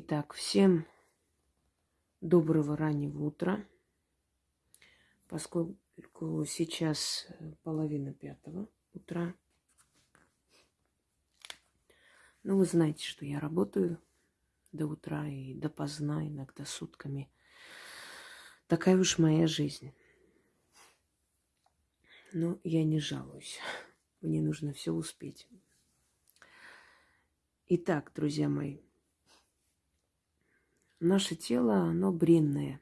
Итак, всем доброго раннего утра. Поскольку сейчас половина пятого утра. Ну, вы знаете, что я работаю до утра и допоздна, иногда сутками. Такая уж моя жизнь. Но я не жалуюсь. Мне нужно все успеть. Итак, друзья мои, Наше тело, оно бренное.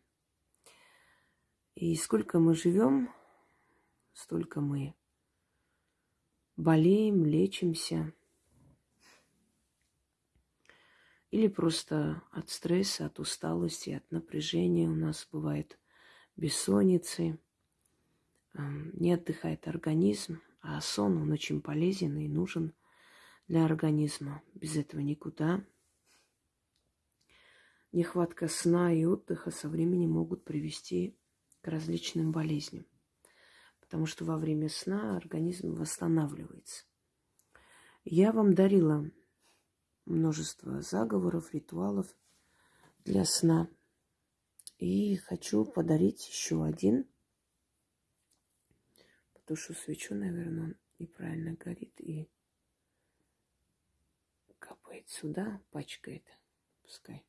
И сколько мы живем, столько мы болеем, лечимся. Или просто от стресса, от усталости, от напряжения у нас бывает бессонницы, эм, не отдыхает организм, а сон, он очень полезен и нужен для организма. Без этого никуда. Нехватка сна и отдыха со временем могут привести к различным болезням, потому что во время сна организм восстанавливается. Я вам дарила множество заговоров, ритуалов для сна. И хочу подарить еще один. Потушу свечу, наверное, он неправильно горит и капает сюда, пачкает. Пускай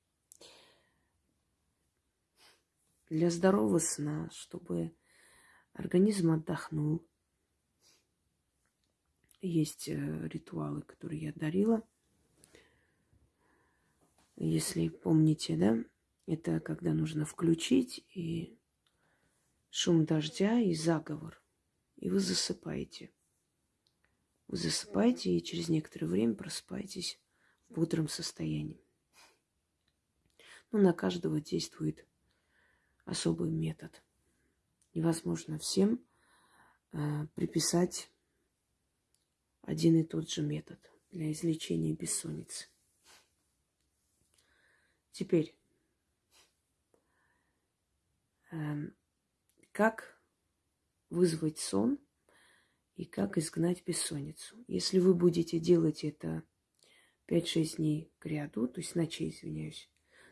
для здорового сна, чтобы организм отдохнул. Есть э, ритуалы, которые я дарила. Если помните, да, это когда нужно включить и шум дождя и заговор. И вы засыпаете. Вы засыпаете и через некоторое время просыпаетесь в бодром состоянии. Ну, на каждого действует особый метод. Невозможно всем э, приписать один и тот же метод для излечения бессонницы. Теперь, э, как вызвать сон и как изгнать бессонницу. Если вы будете делать это 5-6 дней к ряду, то есть ночей, извиняюсь,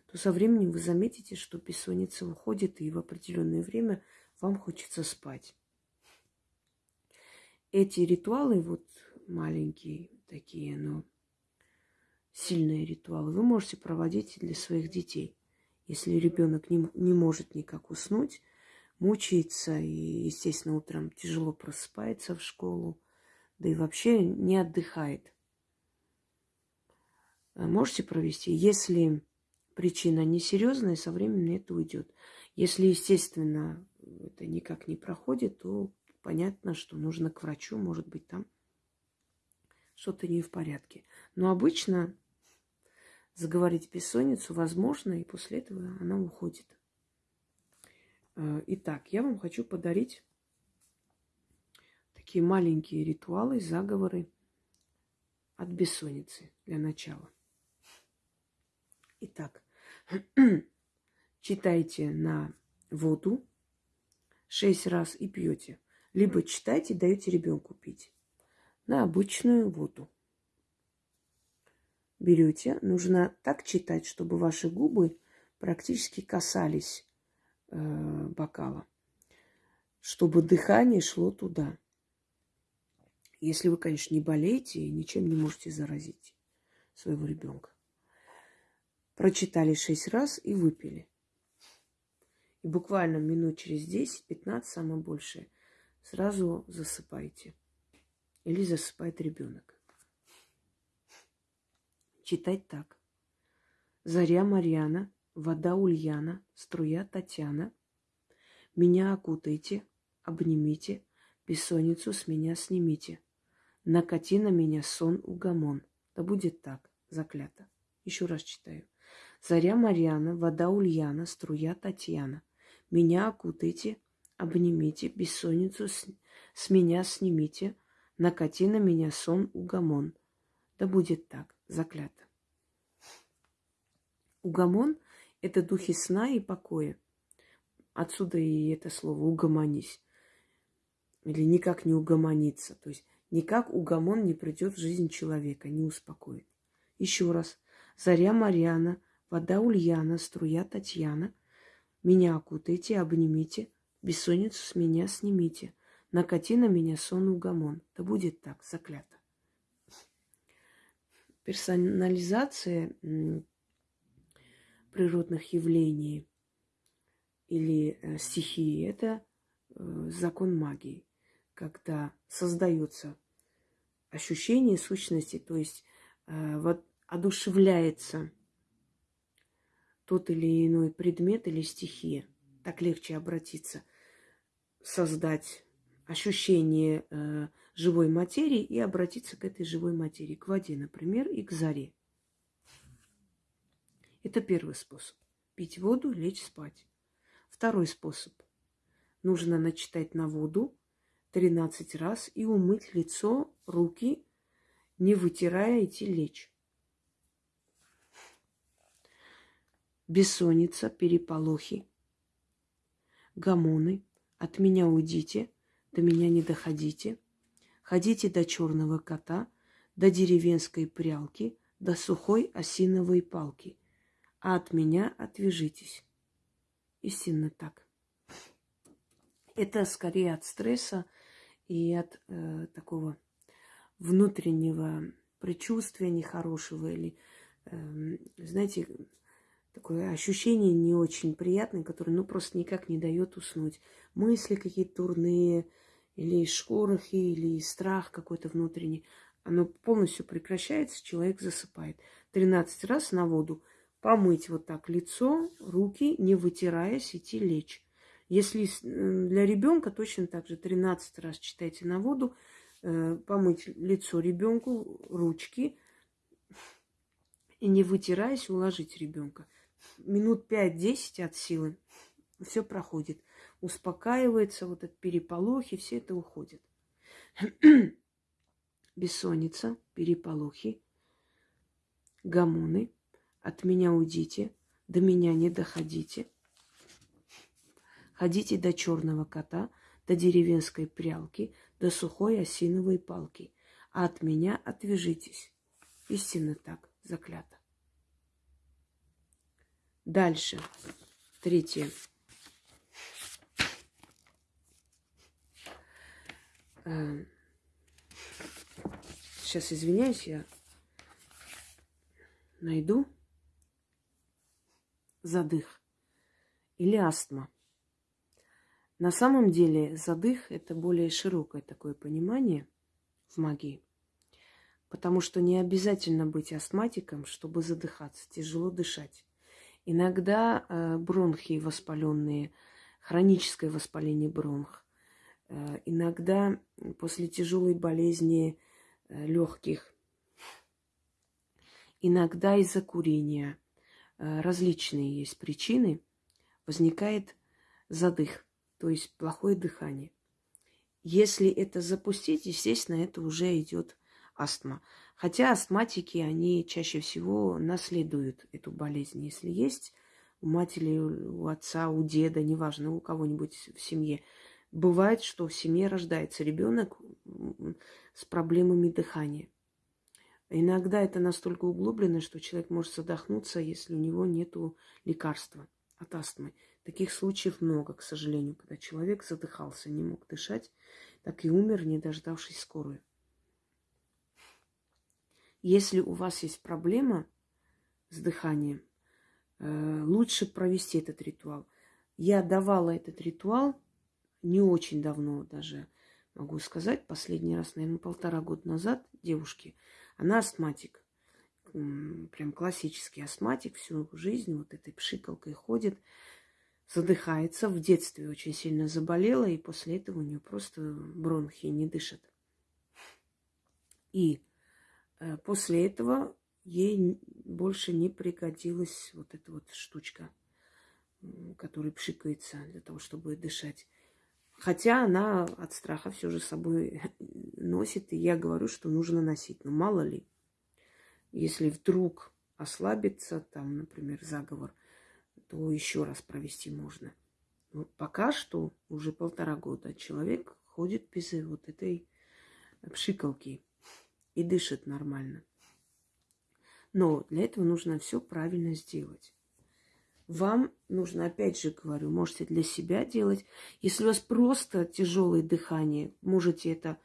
то со временем вы заметите, что бессонница уходит, и в определенное время вам хочется спать. Эти ритуалы, вот маленькие такие, но сильные ритуалы, вы можете проводить для своих детей. Если ребенок не, не может никак уснуть, мучается и, естественно, утром тяжело просыпается в школу, да и вообще не отдыхает. Можете провести. Если причина несерьезная, со временем это уйдет. Если, естественно, это никак не проходит, то понятно, что нужно к врачу, может быть, там что-то не в порядке. Но обычно заговорить бессонницу возможно, и после этого она уходит. Э, итак, я вам хочу подарить такие маленькие ритуалы, заговоры от бессонницы для начала. Итак, читайте на воду шесть раз и пьете. Либо читайте, даете ребенку пить на обычную воду. Берете, нужно так читать, чтобы ваши губы практически касались э, бокала, чтобы дыхание шло туда. Если вы, конечно, не болеете и ничем не можете заразить своего ребенка прочитали шесть раз и выпили. И буквально минут через 10-15, самое большее, сразу засыпайте. Или засыпает ребенок. Читать так. Заря Марьяна, вода Ульяна, струя Татьяна. Меня окутайте, обнимите, бессонницу с меня снимите. Накати на меня сон угомон. Да будет так, заклято. Еще раз читаю. Заря Марьяна, вода Ульяна, струя Татьяна. Меня окутайте, обнимите, бессонницу с, с меня снимите, накати на меня сон угомон. Да будет так, заклято. Угомон – это духи сна и покоя. Отсюда и это слово «угомонись». Или никак не угомониться. То есть никак угомон не придет в жизнь человека, не успокоит. Еще раз. Заря Марьяна, Вода Ульяна, струя Татьяна. Меня окутайте, обнимите, бессонницу с меня снимите. Накати на меня сон угомон. Да будет так, заклято. Персонализация природных явлений или э, стихии – это э, закон магии, когда создается ощущение сущности, то есть э, вот одушевляется тот или иной предмет или стихия. Так легче обратиться, создать ощущение э, живой материи и обратиться к этой живой материи, к воде, например, и к заре. Это первый способ. Пить воду, лечь спать. Второй способ. Нужно начитать на воду 13 раз и умыть лицо, руки, не вытирая, идти лечь. Бессонница, переполохи, гамоны. От меня уйдите, до меня не доходите. Ходите до черного кота, до деревенской прялки, до сухой осиновой палки – а от меня отвяжитесь. Истинно так. Это скорее от стресса и от э, такого внутреннего предчувствия нехорошего или, э, знаете, такое ощущение не очень приятное, которое, ну, просто никак не дает уснуть. Мысли какие-то турные, или шорохи, или страх какой-то внутренний. Оно полностью прекращается, человек засыпает. 13 раз на воду – помыть вот так лицо, руки, не вытираясь, идти лечь. Если для ребенка точно так же 13 раз читайте на воду, э, помыть лицо ребенку, ручки и не вытираясь, уложить ребенка. Минут 5-10 от силы все проходит. Успокаивается, вот этот переполохи, все это уходит. Бессонница, переполохи, гомоны – от меня уйдите, до меня не доходите. Ходите до черного кота, до деревенской прялки, до сухой осиновой палки, а от меня отвяжитесь. Истинно так, заклято. Дальше. Третье. Сейчас извиняюсь, я найду задых или астма. На самом деле задых – это более широкое такое понимание в магии, потому что не обязательно быть астматиком, чтобы задыхаться, тяжело дышать. Иногда э, бронхи воспаленные, хроническое воспаление бронх, э, иногда после тяжелой болезни э, легких, иногда из-за курения – различные есть причины, возникает задых, то есть плохое дыхание. Если это запустить, естественно, это уже идет астма. Хотя астматики, они чаще всего наследуют эту болезнь. Если есть у матери, у отца, у деда, неважно, у кого-нибудь в семье, бывает, что в семье рождается ребенок с проблемами дыхания. Иногда это настолько углублено, что человек может задохнуться, если у него нет лекарства от астмы. Таких случаев много, к сожалению, когда человек задыхался, не мог дышать, так и умер, не дождавшись скорую. Если у вас есть проблема с дыханием, э, лучше провести этот ритуал. Я давала этот ритуал не очень давно даже, могу сказать, последний раз, наверное, полтора года назад девушке – она астматик. Прям классический астматик. Всю жизнь вот этой пшикалкой ходит. Задыхается. В детстве очень сильно заболела. И после этого у нее просто бронхи не дышат. И после этого ей больше не пригодилась вот эта вот штучка, которая пшикается для того, чтобы дышать. Хотя она от страха все же с собой носит, и я говорю, что нужно носить. Но мало ли, если вдруг ослабится, там, например, заговор, то еще раз провести можно. Но пока что уже полтора года человек ходит без вот этой пшикалки и дышит нормально. Но для этого нужно все правильно сделать. Вам нужно, опять же говорю, можете для себя делать. Если у вас просто тяжелое дыхание, можете это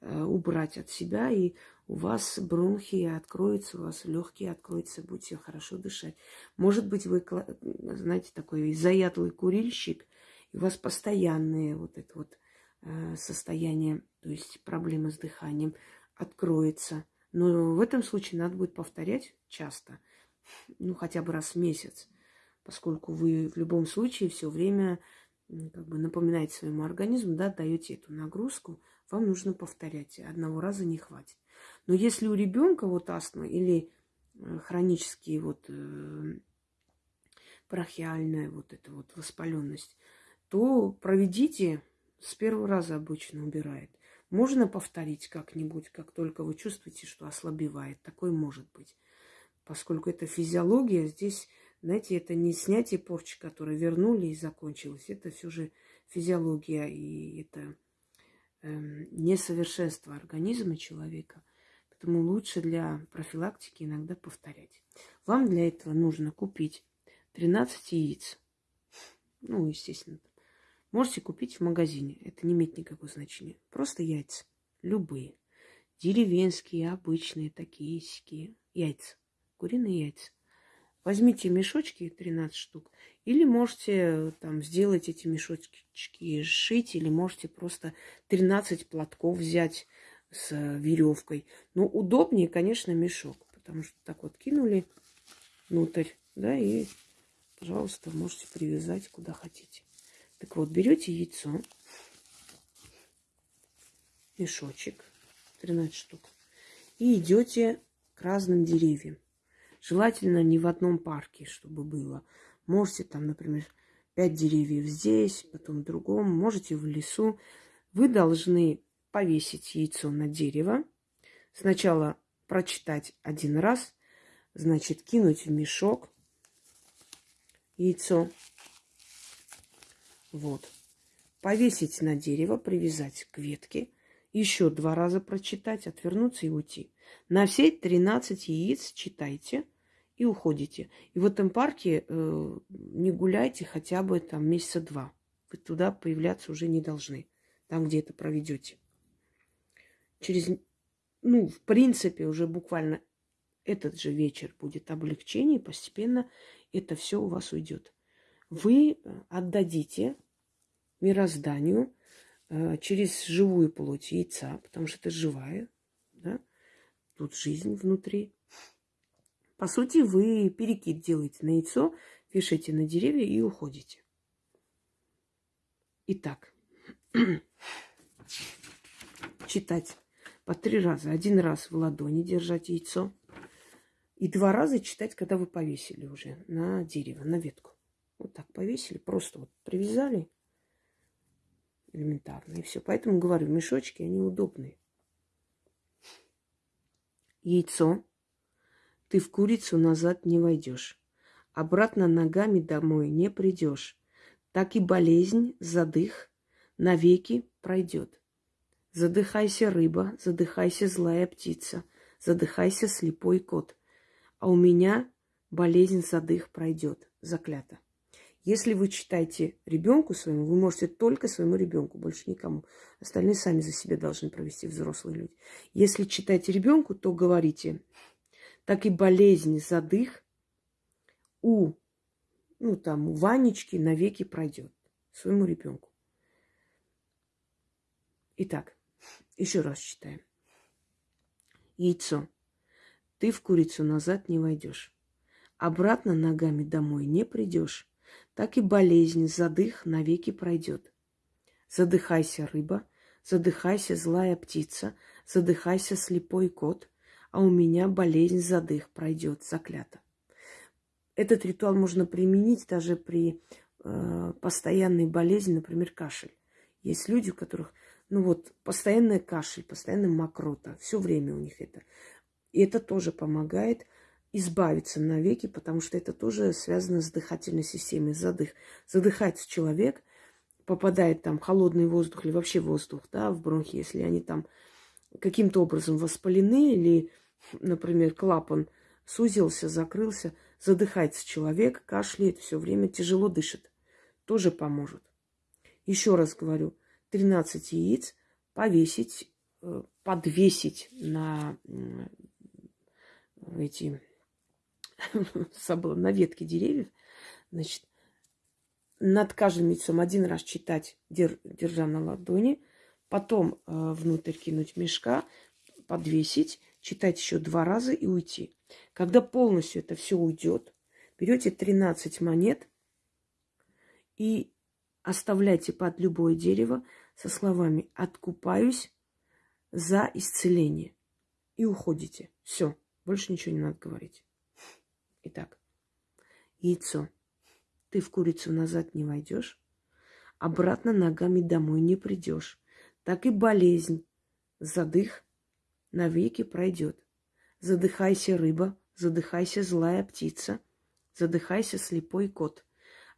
э, убрать от себя, и у вас бронхи откроются, у вас легкие откроются, будете хорошо дышать. Может быть, вы, знаете, такой заядлый курильщик, и у вас постоянное вот это вот э, состояние, то есть проблемы с дыханием, откроется. Но в этом случае надо будет повторять часто, ну хотя бы раз в месяц, поскольку вы в любом случае все время как бы напоминаете своему организму, да, даете эту нагрузку, вам нужно повторять. Одного раза не хватит. Но если у ребенка вот астма или э, хронические вот э, вот эта вот воспаленность, то проведите, с первого раза обычно убирает. Можно повторить как-нибудь, как только вы чувствуете, что ослабевает. Такое может быть. Поскольку это физиология, здесь, знаете, это не снятие порчи, которую вернули и закончилось. Это все же физиология, и это э, несовершенство организма человека. Поэтому лучше для профилактики иногда повторять. Вам для этого нужно купить 13 яиц. Ну, естественно, Можете купить в магазине. Это не имеет никакого значения. Просто яйца. Любые. Деревенские, обычные, такие сики. Яйца. Куриные яйца. Возьмите мешочки, 13 штук, или можете там сделать эти мешочки, шить, или можете просто 13 платков взять с веревкой. Но удобнее, конечно, мешок, потому что так вот кинули внутрь, да, и, пожалуйста, можете привязать куда хотите. Так вот, берете яйцо, мешочек, 13 штук, и идете к разным деревьям. Желательно не в одном парке, чтобы было. Можете там, например, 5 деревьев здесь, потом в другом, можете в лесу. Вы должны повесить яйцо на дерево. Сначала прочитать один раз, значит, кинуть в мешок яйцо, вот. Повесить на дерево, привязать к ветке, еще два раза прочитать, отвернуться и уйти. На все 13 яиц читайте и уходите. И в этом парке э, не гуляйте хотя бы там месяца два. Вы туда появляться уже не должны, там, где это проведете. Через, ну, в принципе, уже буквально этот же вечер будет облегчение, постепенно это все у вас уйдет вы э, отдадите мирозданию э, через живую плоть яйца, потому что это живая, да? тут жизнь внутри. По сути, вы перекид делаете на яйцо, вешаете на деревья и уходите. Итак, читать по три раза. Один раз в ладони держать яйцо. И два раза читать, когда вы повесили уже на дерево, на ветку. Вот так повесили, просто вот привязали элементарно, и все. Поэтому говорю, мешочки, они удобные. Яйцо. Ты в курицу назад не войдешь. Обратно ногами домой не придешь. Так и болезнь, задых навеки пройдет. Задыхайся, рыба, задыхайся, злая птица, задыхайся, слепой кот. А у меня болезнь задых пройдет. Заклято. Если вы читаете ребенку своему, вы можете только своему ребенку, больше никому. Остальные сами за себя должны провести взрослые люди. Если читаете ребенку, то говорите, так и болезнь задых у, ну там, у Ванечки навеки пройдет своему ребенку. Итак, еще раз читаем. Яйцо. Ты в курицу назад не войдешь. Обратно ногами домой не придешь так и болезнь, задых навеки пройдет. Задыхайся, рыба, задыхайся, злая птица, задыхайся, слепой кот, а у меня болезнь задых пройдет, заклято. Этот ритуал можно применить даже при э, постоянной болезни, например, кашель. Есть люди, у которых, ну вот, постоянная кашель, постоянная мокрота, все время у них это. И это тоже помогает избавиться навеки, потому что это тоже связано с дыхательной системой, задых. Задыхается человек, попадает там холодный воздух или вообще воздух, да, в бронхи, если они там каким-то образом воспалены или, например, клапан сузился, закрылся, задыхается человек, кашляет все время, тяжело дышит. Тоже поможет. Еще раз говорю, 13 яиц повесить, э, подвесить на эти забыла, на ветке деревьев, значит, над каждым яйцом один раз читать, держа на ладони, потом э, внутрь кинуть мешка, подвесить, читать еще два раза и уйти. Когда полностью это все уйдет, берете 13 монет и оставляйте под любое дерево со словами «откупаюсь за исцеление» и уходите. Все, больше ничего не надо говорить. Итак, яйцо. Ты в курицу назад не войдешь, обратно ногами домой не придешь. Так и болезнь, задых навеки пройдет. Задыхайся, рыба, задыхайся, злая птица, задыхайся, слепой кот.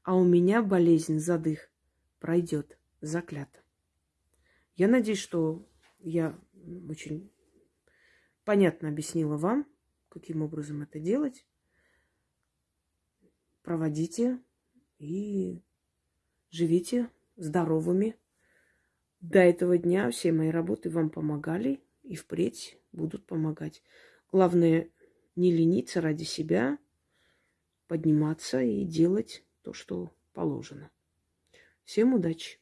А у меня болезнь, задых, пройдет, заклято. Я надеюсь, что я очень понятно объяснила вам, каким образом это делать проводите и живите здоровыми. До этого дня все мои работы вам помогали и впредь будут помогать. Главное, не лениться ради себя, подниматься и делать то, что положено. Всем удачи!